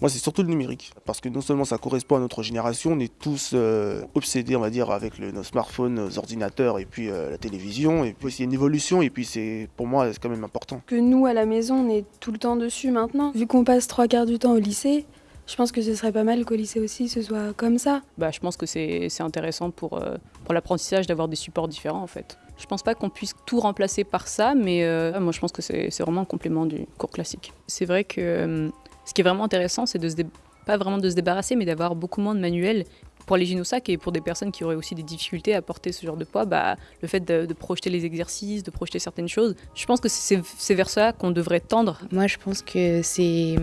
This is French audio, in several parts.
Moi, c'est surtout le numérique, parce que non seulement ça correspond à notre génération, on est tous euh, obsédés, on va dire, avec le, nos smartphones, nos ordinateurs et puis euh, la télévision. Et puis, c'est une évolution, et puis c'est, pour moi, c'est quand même important. Que nous, à la maison, on est tout le temps dessus maintenant. Vu qu'on passe trois quarts du temps au lycée, je pense que ce serait pas mal qu'au lycée aussi ce soit comme ça. Bah, je pense que c'est intéressant pour, euh, pour l'apprentissage d'avoir des supports différents en fait. Je pense pas qu'on puisse tout remplacer par ça, mais euh, moi je pense que c'est vraiment un complément du cours classique. C'est vrai que euh, ce qui est vraiment intéressant, c'est de pas vraiment de se débarrasser, mais d'avoir beaucoup moins de manuels pour les gynosacs et pour des personnes qui auraient aussi des difficultés à porter ce genre de poids, bah, le fait de, projeter les exercices, de projeter certaines choses, je pense que c'est vers ça qu'on devrait tendre. Moi, je pense que c'est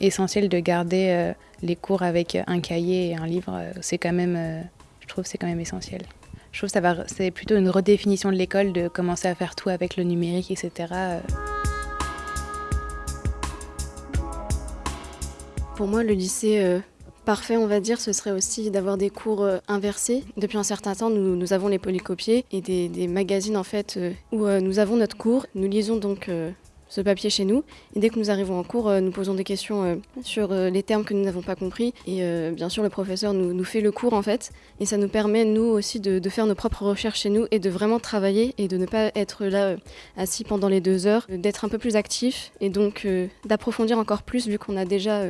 essentiel de garder euh, les cours avec un cahier et un livre. C'est quand même, euh, je trouve, c'est quand même essentiel. Je trouve que c'est plutôt une redéfinition de l'école de commencer à faire tout avec le numérique, etc. Pour moi, le lycée euh, parfait, on va dire, ce serait aussi d'avoir des cours euh, inversés. Depuis un certain temps, nous, avons les polycopiés et des, magazines en fait euh, où nous avons notre cours. Nous lisons donc ce papier chez nous et dès que nous arrivons en cours, nous posons des questions sur les termes que nous n'avons pas compris et bien sûr le professeur nous, fait le cours en fait et ça nous permet nous aussi de, faire nos propres recherches chez nous et de vraiment travailler et de ne pas être là assis pendant les deux heures, d'être un peu plus actif et donc d'approfondir encore plus vu qu'on a déjà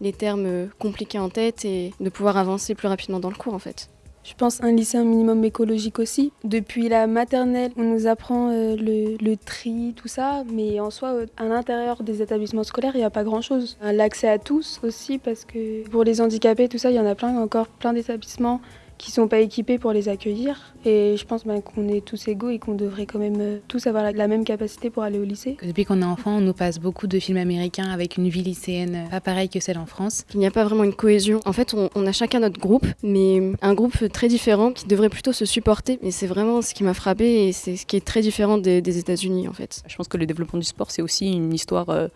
les termes compliqués en tête et de pouvoir avancer plus rapidement dans le cours en fait. Je pense un lycée un minimum écologique aussi. Depuis la maternelle, on nous apprend euh, le, le, tri, tout ça, mais en soi, euh, à l'intérieur des établissements scolaires, il n'y a pas grand-chose. L'accès à tous aussi, parce que pour les handicapés, tout ça, il y en a plein, encore plein d'établissements qui sont pas équipés pour les accueillir. Et je pense ben, qu'on est tous égaux et qu'on devrait quand même euh, tous avoir la, la, même capacité pour aller au lycée. Depuis qu'on est enfant, on nous passe beaucoup de films américains avec une vie lycéenne pas pareille que celle en France. Il n'y a pas vraiment une cohésion. En fait, on, on, a chacun notre groupe, mais un groupe très différent qui devrait plutôt se supporter. Et c'est vraiment ce qui m'a frappé et c'est ce qui est très différent des, des États-Unis en fait. Je pense que le développement du sport, c'est aussi une histoire. Euh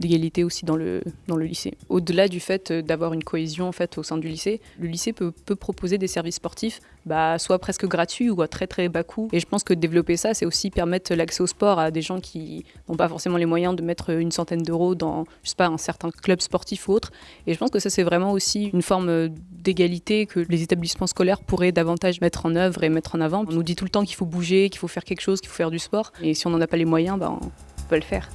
d'égalité aussi dans le, dans le lycée. Au-delà du fait d'avoir une cohésion en fait, au sein du lycée, le lycée peut, peut proposer des services sportifs bah, soit presque gratuits ou à très très bas coût. Et je pense que développer ça, c'est aussi permettre l'accès au sport à des gens qui n'ont pas forcément les moyens de mettre une centaine d'euros dans, je sais pas, un certain club sportif ou autre. Et je pense que ça, c'est vraiment aussi une forme d'égalité que les établissements scolaires pourraient davantage mettre en œuvre et mettre en avant. On nous dit tout le temps qu'il faut bouger, qu'il faut faire quelque chose, qu'il faut faire du sport. Et si on n'en a pas les moyens, bah, on peut le faire.